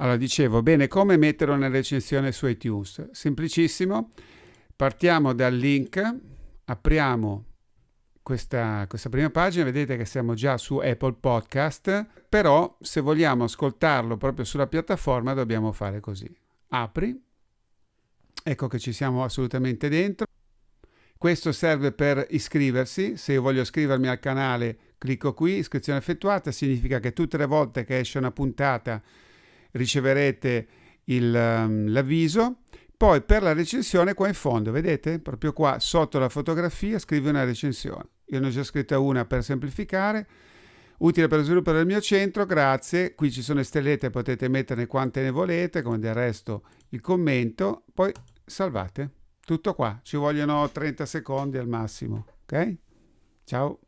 Allora, dicevo, bene, come mettere una recensione su iTunes? Semplicissimo, partiamo dal link, apriamo questa, questa, prima pagina, vedete che siamo già su Apple Podcast, però se vogliamo ascoltarlo proprio sulla piattaforma dobbiamo fare così. Apri, ecco che ci siamo assolutamente dentro. Questo serve per iscriversi, se io voglio iscrivermi al canale clicco qui, iscrizione effettuata, significa che tutte le volte che esce una puntata riceverete um, l'avviso. Poi per la recensione qua in fondo, vedete? Proprio qua sotto la fotografia scrive una recensione. Io ne ho già scritta una per semplificare. Utile per lo sviluppo del mio centro, grazie. Qui ci sono le stellette, potete metterne quante ne volete, come del resto il commento. Poi salvate. Tutto qua, ci vogliono 30 secondi al massimo. Ok? Ciao.